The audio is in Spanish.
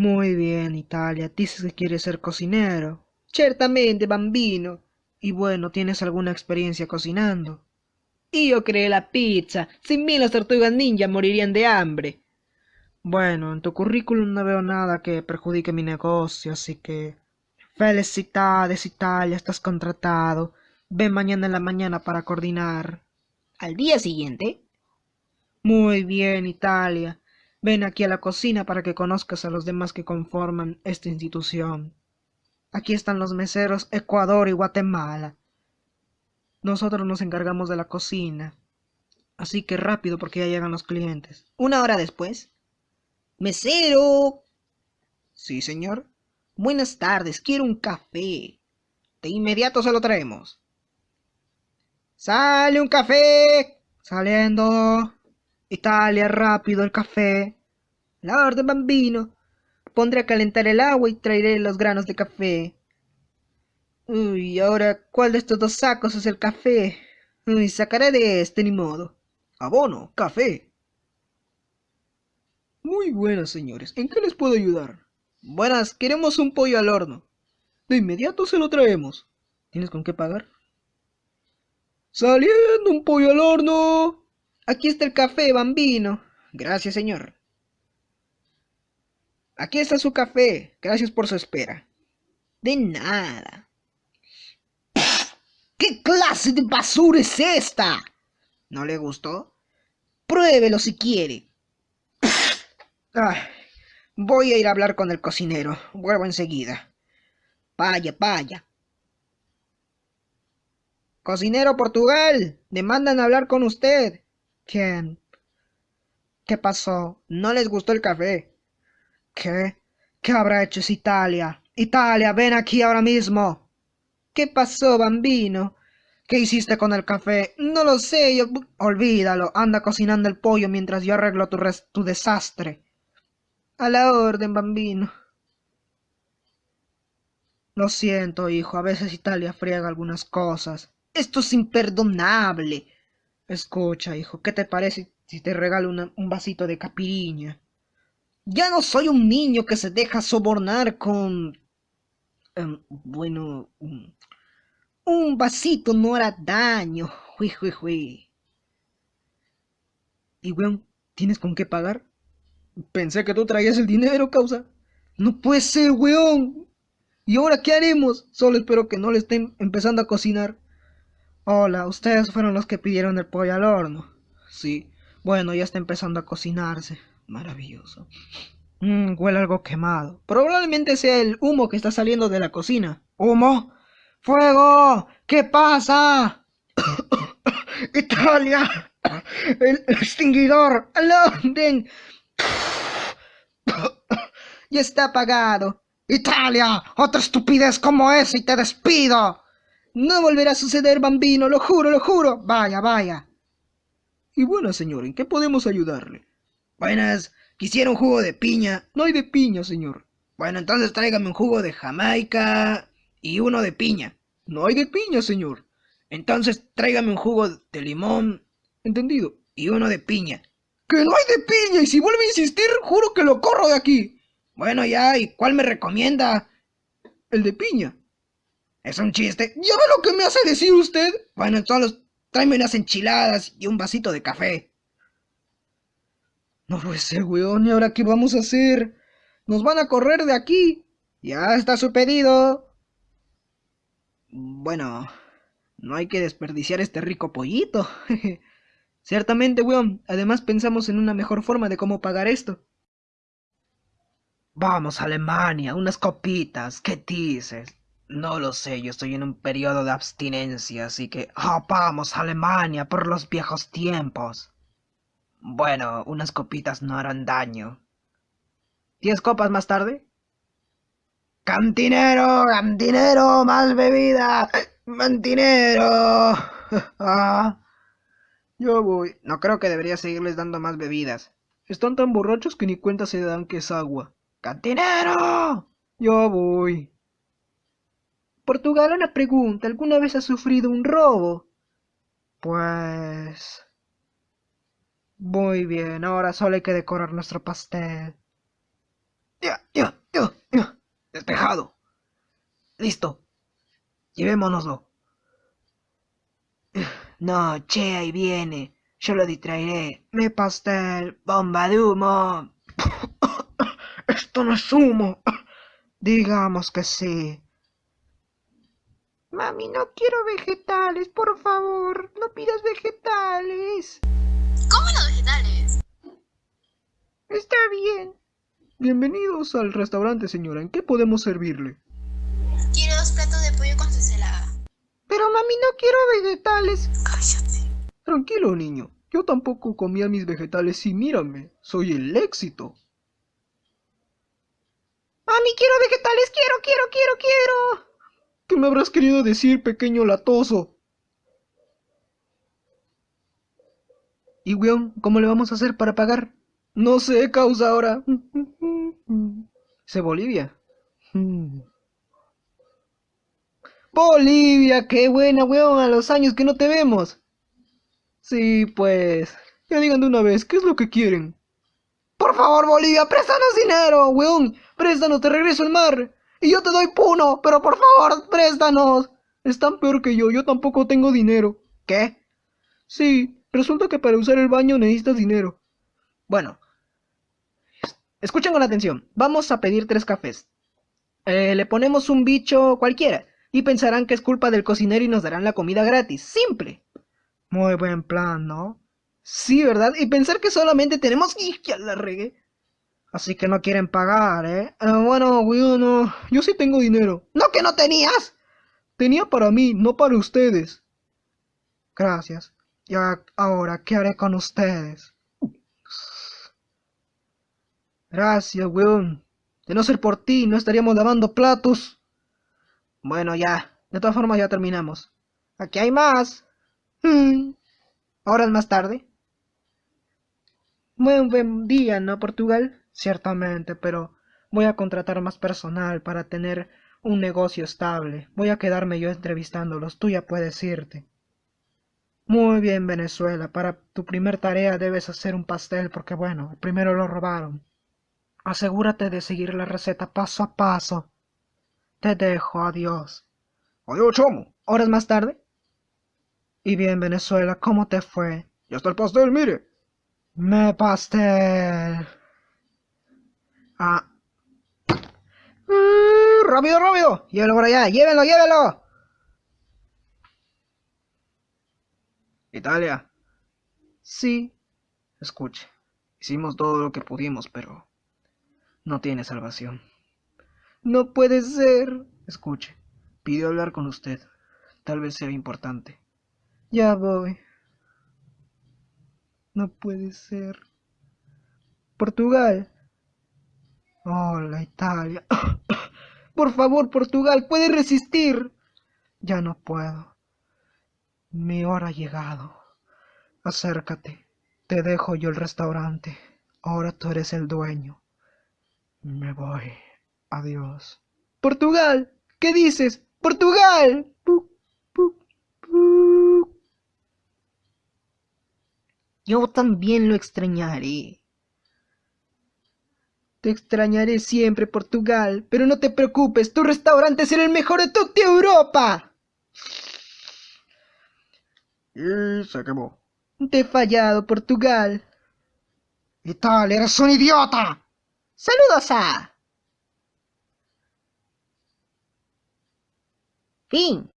Muy bien, Italia. Dices que quieres ser cocinero. Certamente, bambino. Y bueno, ¿tienes alguna experiencia cocinando? Io creé la pizza. Sin mí las tortugas ninja morirían de hambre. Bueno, en tu currículum no veo nada que perjudique mi negocio, así que... Felicidades, Italia, estás contratado. Ven mañana en la mañana para coordinar. ¿Al día siguiente? Muy bien, Italia. Ven aquí a la cocina para que conozcas a los demás que conforman esta institución. Aquí están los meseros Ecuador y Guatemala. Nosotros nos encargamos de la cocina. Así que rápido porque ya llegan los clientes. Una hora después. Mesero. Sí, señor. Buenas tardes, quiero un café. De inmediato se lo traemos. ¡Sale un café! Saliendo. Italia, rápido el café. La orden, bambino. Pondré a calentar el agua y traeré los granos de café. Uy, ahora, ¿cuál de estos dos sacos es el café? Uy, sacaré de este, ni modo. Abono, café. Muy buenas, señores. ¿En qué les puedo ayudar? Buenas, queremos un pollo al horno. De inmediato se lo traemos. ¿Tienes con qué pagar? Saliendo un pollo al horno. Aquí está el café, bambino. Gracias, señor. Aquí está su café. Gracias por su espera. De nada. ¿Qué clase de basura es esta? ¿No le gustó? Pruébelo si quiere. voy a ir a hablar con el cocinero. Vuelvo enseguida. Vaya, vaya. Cocinero Portugal, demandan hablar con usted. ¿Quién? ¿Qué pasó? ¿No les gustó el café? ¿Qué? ¿Qué habrá hecho esa Italia? Italia, ven aquí ahora mismo. ¿Qué pasó, bambino? ¿Qué hiciste con el café? No lo sé, yo... Olvídalo, anda cocinando el pollo mientras yo arreglo tu, tu desastre. A la orden, bambino. Lo siento, hijo, a veces Italia friega algunas cosas. Esto es imperdonable. Escucha, hijo, ¿qué te parece si te regalo un vasito de capiriña? Ya no soy un niño que se deja sobornar con... Em, bueno... un vasito no hará daño. Hui, hui, hui. ¿Y, weón, tienes con qué pagar? Pensé que tú traías el dinero, causa. No puede ser, weón. ¿Y ahora qué haremos? Solo espero que no le estén empezando a cocinar. Hola, ustedes fueron los que pidieron el pollo al horno. Sí. Bueno, ya está empezando a cocinarse. Maravilloso. Mmm, huele algo quemado. Probablemente sea el humo que está saliendo de la cocina. ¿Humo? ¡Fuego! ¿Qué pasa? ¡Italia! ¡El extinguidor! ¡Al orden! ¡Ya está apagado! ¡Italia! ¡Otra estupidez como esa y te despido! No volverá a suceder, bambino, lo juro, lo juro. Vaya, vaya. Y bueno, señor, ¿en qué podemos ayudarle? Buenas, quisiera un jugo de piña. No hay de piña, señor. Bueno, entonces tráigame un jugo de Jamaica y uno de piña. No hay de piña, señor. Entonces tráigame un jugo de limón. Entendido. Y uno de piña. ¡Que no hay de piña! Y si vuelve a insistir, juro que lo corro de aquí. Bueno, ya, ¿y cuál me recomienda? El de piña. Es un chiste. ¿Ya ve lo que me hace decir usted? Bueno, entonces tráeme unas enchiladas y un vasito de café. No puede ser, weón. ¿Y ahora qué vamos a hacer? Nos van a correr de aquí. Ya está su pedido. Bueno, no hay que desperdiciar este rico pollito. Ciertamente, weón. Además pensamos en una mejor forma de cómo pagar esto. Vamos, Alemania, unas copitas. ¿Qué dices? No lo sé, yo estoy en un periodo de abstinencia, así que... ¡Ah, vamos, Alemania, por los viejos tiempos! Bueno, unas copitas no harán daño. ¿Diez copas más tarde? ¡Cantinero! ¡Cantinero! ¡Más bebida! ¡Cantinero! Yo voy. No creo que debería seguirles dando más bebidas. Están tan borrachos que ni cuenta se dan que es agua. ¡Cantinero! Yo voy. Portugal, una pregunta. ¿Alguna vez has sufrido un robo? Pues... Muy bien, ahora solo hay que decorar nuestro pastel. Ya, ya. Listo. Llevémonoslo. No, che, ahí viene. Yo lo distraeré. Mi pastel. Bomba de humo. Esto no es humo. Digamos que sí. Mami, no quiero vegetales, por favor. No pidas vegetales. ¿Cómo los vegetales? Está bien. Bienvenidos al restaurante, señora. ¿En qué podemos servirle? Quiero dos platos de pollo con su ensalada. Pero mami, no quiero vegetales. Cállate. Tranquilo, niño. Yo tampoco comía mis vegetales y mírame, soy el éxito. Mami, quiero vegetales, quiero, quiero, quiero, quiero. ¿Qué me habrás querido decir, pequeño latoso? ¿Y, weón, cómo le vamos a hacer para pagar? No sé, causa ahora. ¿Se Bolivia? Bolivia, qué buena, weón, a los años que no te vemos. Sí, pues. Ya digan de una vez, ¿qué es lo que quieren? Por favor, Bolivia, préstanos dinero, weón. Préstanos, te regreso al mar. Y yo te doy puno, pero por favor, préstanos. Están peor que yo, yo tampoco tengo dinero. ¿Qué? Sí, resulta que para usar el baño necesitas dinero. Bueno. Escuchen con atención. Vamos a pedir tres cafés. Eh, le ponemos un bicho cualquiera. Y pensarán que es culpa del cocinero y nos darán la comida gratis. Simple. Muy buen plan, ¿no? Sí, ¿verdad? Y pensar que solamente tenemos... ¡Y ya la regué! Así que no quieren pagar, ¿eh? Ah, bueno, no. Yo sí tengo dinero. ¿No que no tenías? Tenía para mí, no para ustedes. Gracias. Y ahora, ¿qué haré con ustedes? Gracias, weón. De no ser por ti, no estaríamos lavando platos. Bueno, ya. De todas formas, ya terminamos. Aquí hay más. Hmm. Ahora es más tarde. Buen, buen día, ¿no, Portugal? Ciertamente, pero voy a contratar más personal para tener un negocio estable. Voy a quedarme yo entrevistándolos. Tú ya puedes irte. Muy bien, Venezuela. Para tu primer tarea debes hacer un pastel porque, bueno, primero lo robaron. Asegúrate de seguir la receta paso a paso. Te dejo, adiós. Adiós, chomo. ¿Horas más tarde? Y bien, Venezuela, ¿cómo te fue? Ya está el pastel, mire. Me pastel. Ah. Mm, rápido, rápido. Llévelo por allá. Llévenlo, llévenlo. Italia. Sí. Escuche. Hicimos todo lo que pudimos, pero no tiene salvación. No puede ser. Escuche. Pidió hablar con usted. Tal vez sea importante. Ya voy. No puede ser. Portugal. Hola, Italia. Por favor, Portugal, puedes resistir. Ya no puedo. Mi hora ha llegado. Acércate. Te dejo yo el restaurante. Ahora tú eres el dueño. Me voy. Adiós. Portugal. ¿Qué dices? Portugal. Yo también lo extrañaré. Te extrañaré siempre, Portugal, pero no te preocupes, tu restaurante será el mejor de toda Europa. Y se quemó. Te he fallado, Portugal. Italia, eres un idiota. Saludos a... Fin.